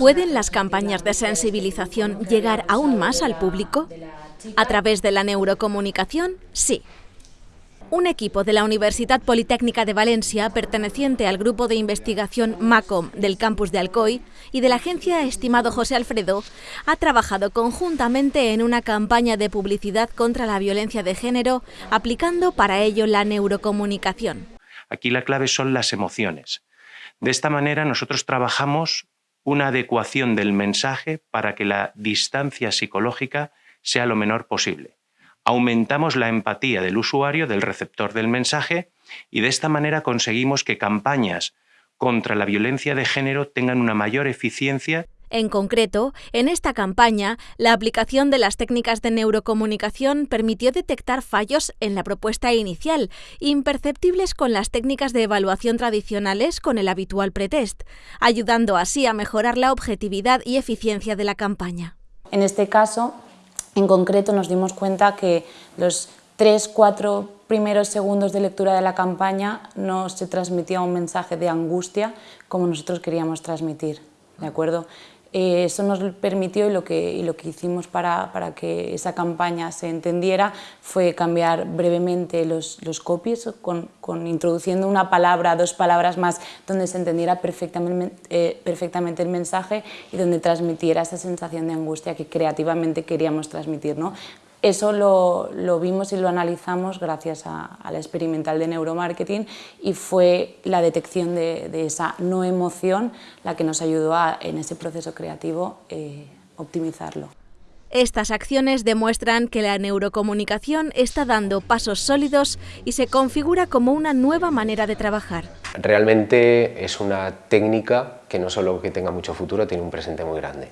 ¿Pueden las campañas de sensibilización llegar aún más al público? ¿A través de la neurocomunicación? Sí. Un equipo de la Universidad Politécnica de Valencia, perteneciente al grupo de investigación MACOM del campus de Alcoy y de la agencia Estimado José Alfredo, ha trabajado conjuntamente en una campaña de publicidad contra la violencia de género, aplicando para ello la neurocomunicación. Aquí la clave son las emociones. De esta manera nosotros trabajamos una adecuación del mensaje para que la distancia psicológica sea lo menor posible aumentamos la empatía del usuario, del receptor del mensaje, y de esta manera conseguimos que campañas contra la violencia de género tengan una mayor eficiencia. En concreto, en esta campaña, la aplicación de las técnicas de neurocomunicación permitió detectar fallos en la propuesta inicial, imperceptibles con las técnicas de evaluación tradicionales con el habitual pretest, ayudando así a mejorar la objetividad y eficiencia de la campaña. En este caso, en concreto nos dimos cuenta que los tres, cuatro primeros segundos de lectura de la campaña no se transmitía un mensaje de angustia como nosotros queríamos transmitir, ¿de acuerdo? Eh, eso nos permitió y lo que, lo que hicimos para, para, que esa campaña se entendiera fue cambiar brevemente los, los copies, con, con, introduciendo una palabra, dos palabras más, donde se entendiera perfectamente, eh, perfectamente el mensaje y donde transmitiera esa sensación de angustia que creativamente queríamos transmitir. ¿no? Eso lo, vimos y lo analizamos gracias a, la experimental de neuromarketing y fue la detección de, esa no emoción la que nos ayudó a, en ese proceso creativo, eh, optimizarlo. Estas acciones demuestran que la neurocomunicación está dando pasos sólidos y se configura como una nueva manera de trabajar. Realmente es una técnica que no solo que tenga mucho futuro, tiene un presente muy grande.